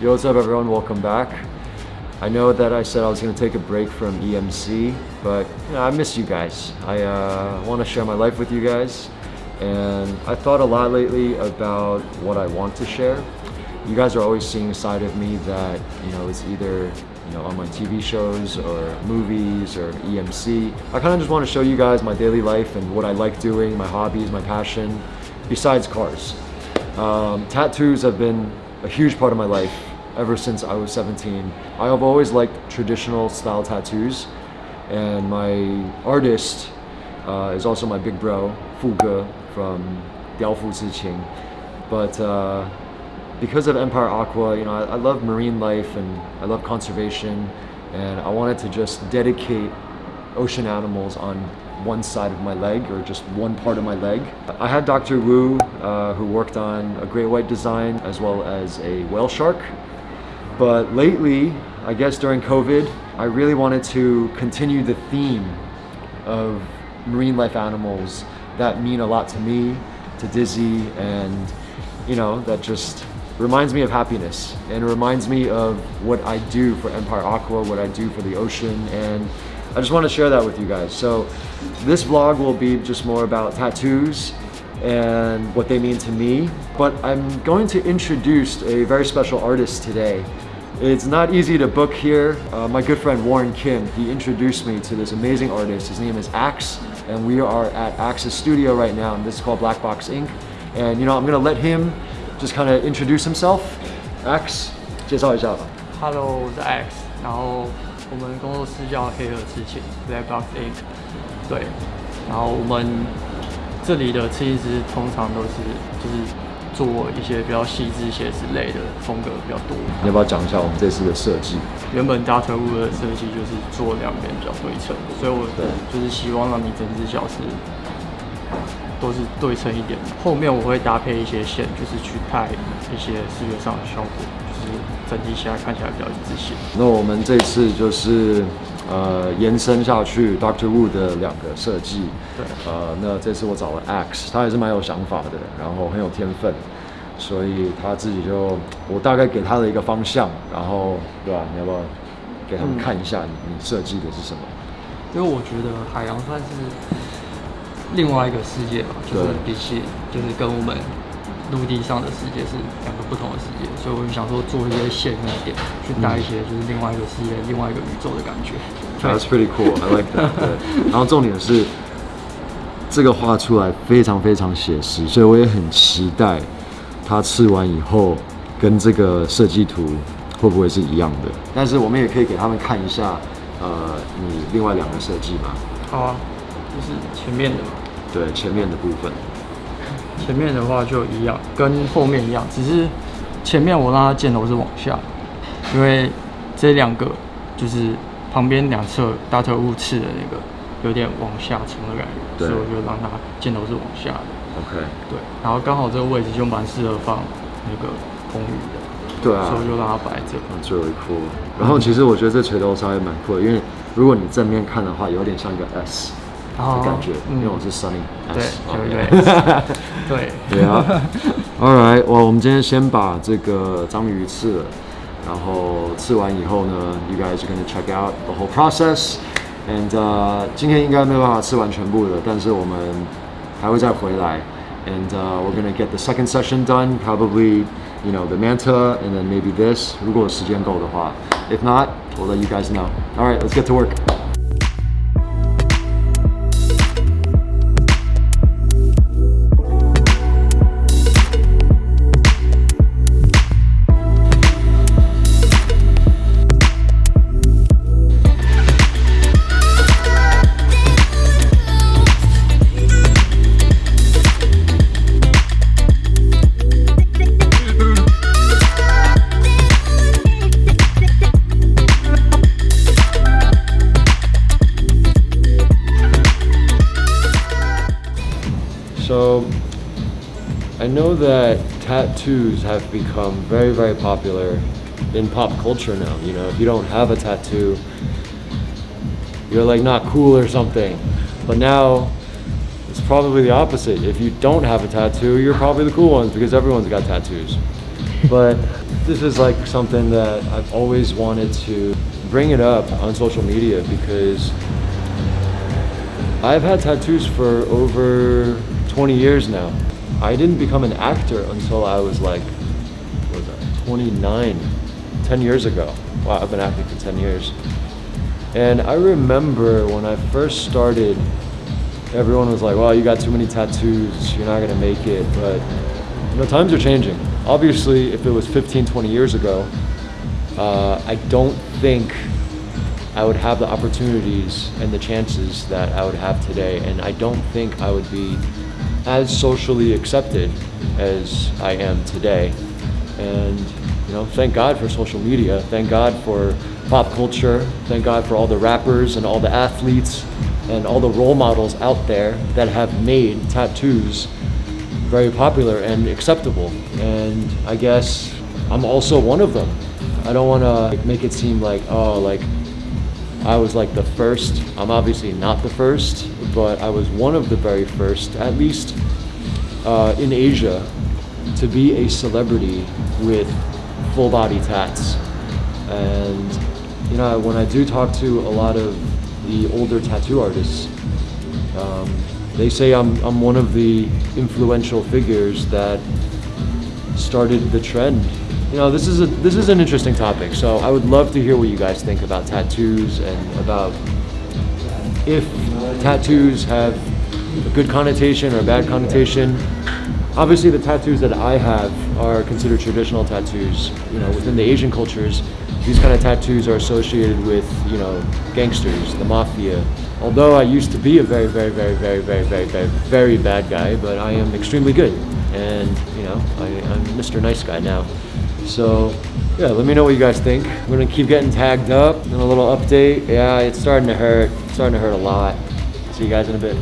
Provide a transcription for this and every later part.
what's up everyone? Welcome back. I know that I said I was going to take a break from EMC, but you know, I miss you guys. I uh, want to share my life with you guys, and I thought a lot lately about what I want to share. You guys are always seeing a side of me that you know is either you know on my TV shows or movies or EMC. I kind of just want to show you guys my daily life and what I like doing, my hobbies, my passion, besides cars. Um, tattoos have been a huge part of my life ever since I was 17. I have always liked traditional style tattoos and my artist uh, is also my big bro, Fu Ge from Diaofu Ziqing. But uh, because of Empire Aqua, you know, I, I love marine life and I love conservation and I wanted to just dedicate ocean animals on one side of my leg or just one part of my leg. I had Dr. Wu uh, who worked on a great white design as well as a whale shark. But lately, I guess during COVID, I really wanted to continue the theme of marine life animals that mean a lot to me, to Dizzy, and you know, that just reminds me of happiness and it reminds me of what I do for Empire Aqua, what I do for the ocean, and I just want to share that with you guys. So this vlog will be just more about tattoos and what they mean to me. But I'm going to introduce a very special artist today. It's not easy to book here. Uh, my good friend Warren Kim, he introduced me to this amazing artist. His name is Axe, and we are at Axe's studio right now, and this is called Black Box Ink. And you know, I'm gonna let him just kind of introduce himself. Axe, 介绍一下吧。Hello，我是 Axe，然后我们工作室叫黑盒刺青 （Black Box Ink）。对，然后我们这里的刺青师通常都是就是做一些比较细致写之类的风格比较多。你要不要讲一下我们这次的设计？原本大腿部的设计就是做两边比较对称，所以我就是希望让你整只脚是都是对称一点。后面我会搭配一些线，就是去带一些视觉上的效果，就是整体起来看起来比较一致性。那我们这次就是呃延伸下去 Doctor Wu 的两个设计。对。呃，那这次我找了 X，他也是蛮有想法的，然后很有天分，所以他自己就我大概给他的一个方向，然后对吧？你要不要给他们看一下你你设计的是什么？因为我觉得海洋算是。另外一个世界吧，就是比起就是跟我们陆地上的世界是两个不同的世界，所以我就想说做一些线跟点，去带一些就是另外一个世界、另外一个宇宙的感觉。That's pretty cool. I like that. 对。然后重点是这个画出来非常非常写实，所以我也很期待它刺完以后跟这个设计图会不会是一样的。但是我们也可以给他们看一下，呃，你另外两个设计嘛。好啊。就是前面的嘛，对，前面的部分。前面的话就一样，跟后面一样，只是前面我让它箭头是往下，因为这两个就是旁边两侧大特物刺的那个有点往下冲的感觉，所以我就让它箭头是往下的。OK，对，然后刚好这个位置就蛮适合放那个风雨的，对啊，所以我就让它摆这。最后一颗。然后其实我觉得这锤头稍微蛮酷的，因为如果你正面看的话，有点像一个 S。的感觉，因为我是 Sunny，对对对，对对啊。All right，哇，我们今天先把这个章鱼刺了，然后刺完以后呢，You guys are gonna check out the whole process。And 呃，今天应该没有办法吃完全部的，但是我们还会再回来。And uh, we're gonna get the second session done, probably, you know, the manta, and then maybe this. 如果时间够的话，If not, we'll let you guys know. All right, let's get to work. I know that tattoos have become very, very popular in pop culture now. You know, if you don't have a tattoo, you're like not cool or something. But now it's probably the opposite. If you don't have a tattoo, you're probably the cool ones because everyone's got tattoos. but this is like something that I've always wanted to bring it up on social media because I've had tattoos for over 20 years now. I didn't become an actor until I was like, what was that, 29, 10 years ago. Wow, I've been acting for 10 years. And I remember when I first started, everyone was like, well, you got too many tattoos, you're not gonna make it. But, you know, times are changing. Obviously, if it was 15, 20 years ago, uh, I don't think I would have the opportunities and the chances that I would have today. And I don't think I would be as socially accepted as I am today. And, you know, thank God for social media. Thank God for pop culture. Thank God for all the rappers and all the athletes and all the role models out there that have made tattoos very popular and acceptable. And I guess I'm also one of them. I don't want to make it seem like, oh, like I was like the first. I'm obviously not the first, but I was one of the very first, at least uh, in Asia, to be a celebrity with full body tats. And, you know, when I do talk to a lot of the older tattoo artists, um, they say I'm, I'm one of the influential figures that started the trend you know, this is a this is an interesting topic. So I would love to hear what you guys think about tattoos and about if tattoos have a good connotation or a bad connotation. Obviously, the tattoos that I have are considered traditional tattoos. You know, within the Asian cultures, these kind of tattoos are associated with you know gangsters, the mafia. Although I used to be a very, very, very, very, very, very, very, very bad guy, but I am extremely good, and you know, I, I'm Mr. Nice Guy now. So yeah, let me know what you guys think. I'm gonna keep getting tagged up and a little update. Yeah, it's starting to hurt. It's starting to hurt a lot. See you guys in a bit.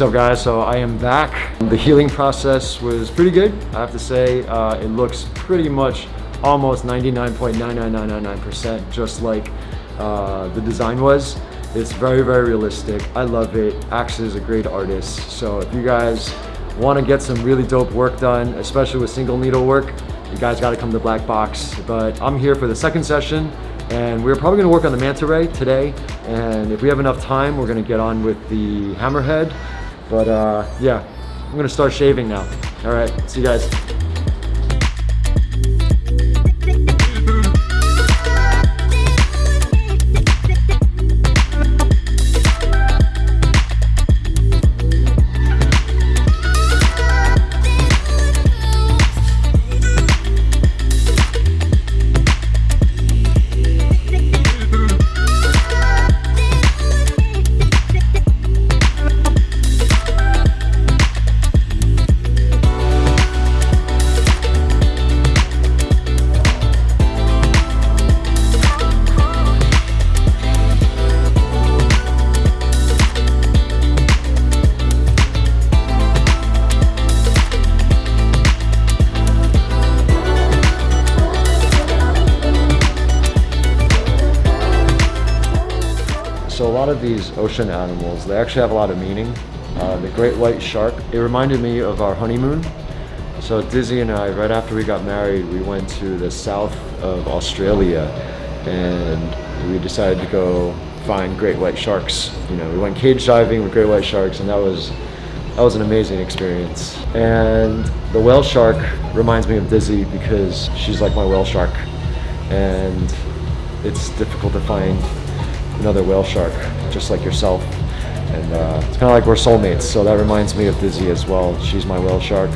What's up guys? So I am back. The healing process was pretty good. I have to say, uh, it looks pretty much almost 99.99999% just like uh, the design was. It's very, very realistic. I love it. Axe is a great artist. So if you guys want to get some really dope work done, especially with single needle work, you guys got to come to Black Box. But I'm here for the second session and we're probably gonna work on the manta ray today. And if we have enough time, we're gonna get on with the hammerhead. But uh, yeah, I'm gonna start shaving now. All right, see you guys. These ocean animals, they actually have a lot of meaning. Uh, the great white shark, it reminded me of our honeymoon. So Dizzy and I, right after we got married, we went to the south of Australia and we decided to go find great white sharks. You know, we went cage diving with great white sharks and that was that was an amazing experience. And the whale shark reminds me of Dizzy because she's like my whale shark. And it's difficult to find another whale shark, just like yourself. And uh, it's kind of like we're soulmates, so that reminds me of Dizzy as well. She's my whale shark.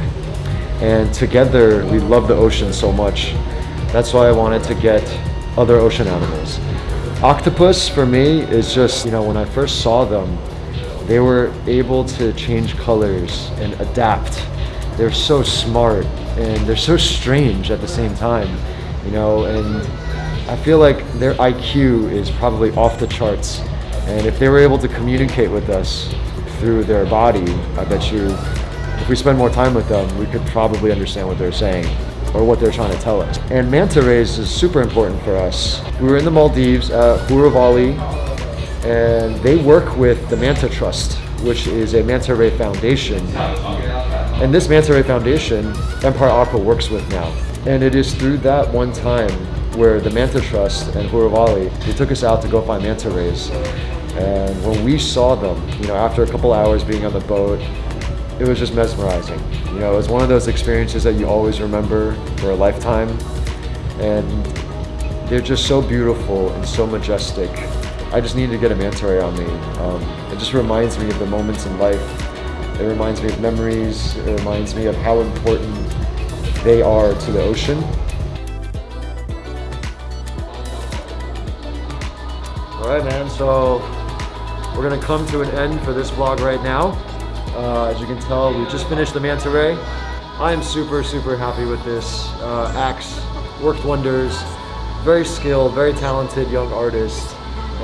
And together, we love the ocean so much. That's why I wanted to get other ocean animals. Octopus, for me, is just, you know, when I first saw them, they were able to change colors and adapt. They're so smart and they're so strange at the same time, you know, and I feel like their IQ is probably off the charts. And if they were able to communicate with us through their body, I bet you if we spend more time with them, we could probably understand what they're saying or what they're trying to tell us. And manta rays is super important for us. We were in the Maldives at Huravalhi, and they work with the Manta Trust, which is a manta ray foundation. And this manta ray foundation, Empire Aqua works with now. And it is through that one time where the Manta Trust and Huravalhi, they took us out to go find manta rays. And when we saw them, you know, after a couple hours being on the boat, it was just mesmerizing. You know, it was one of those experiences that you always remember for a lifetime. And they're just so beautiful and so majestic. I just need to get a manta ray on me. Um, it just reminds me of the moments in life. It reminds me of memories. It reminds me of how important they are to the ocean. All right, man. So we're gonna come to an end for this vlog right now. Uh, as you can tell, we just finished the manta ray. I am super, super happy with this. Uh, Axe worked wonders. Very skilled, very talented young artist.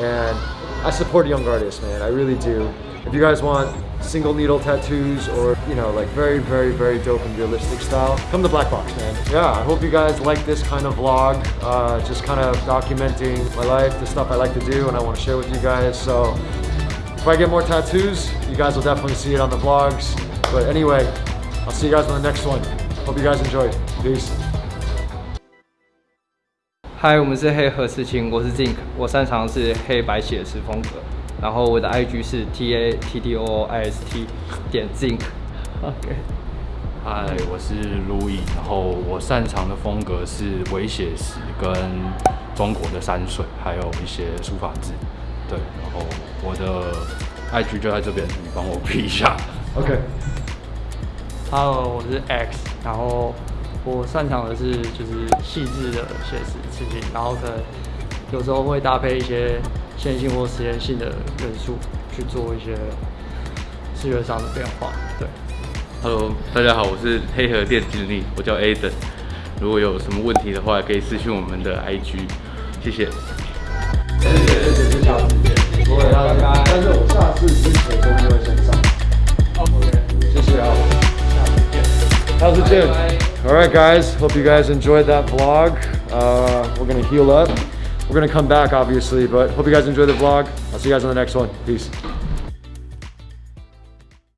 And I support young artists, man. I really do. If you guys want single needle tattoos or, you know, like very, very, very dope and realistic style, come to Black Box, man. Yeah, I hope you guys like this kind of vlog. Uh, just kind of documenting my life, the stuff I like to do and I want to share with you guys. So if I get more tattoos, you guys will definitely see it on the vlogs. But anyway, I'll see you guys on the next one. Hope you guys enjoyed. Peace. 嗨，我们是黑河刺青，我是 Zink，我擅长的是黑白写实风格， 然后我的 IG 是 T A T T O I S T 点 Zink。OK，嗨，我是 Louis，然后我擅长的风格是微写实跟中国的山水，还有一些书法字。对，然后我的 IG 就在这边，你帮我 P 一下。Okay. Hello，我是 X，然后我擅长的是就是细致的写实刺激，然后可能有时候会搭配一些线性或实验性的元素去做一些视觉上的变化。对，Hello，大家好，我是黑河店经理，我叫 Aden。如果有什么问题的话，可以私讯我们的 IG，谢谢。但是我下次之前都不会先上。谢谢啊。How's it been? All right, guys. Hope you guys enjoyed that vlog. Uh, we're gonna heal up. We're gonna come back, obviously, but hope you guys enjoy the vlog. I'll see you guys on the next one. Peace.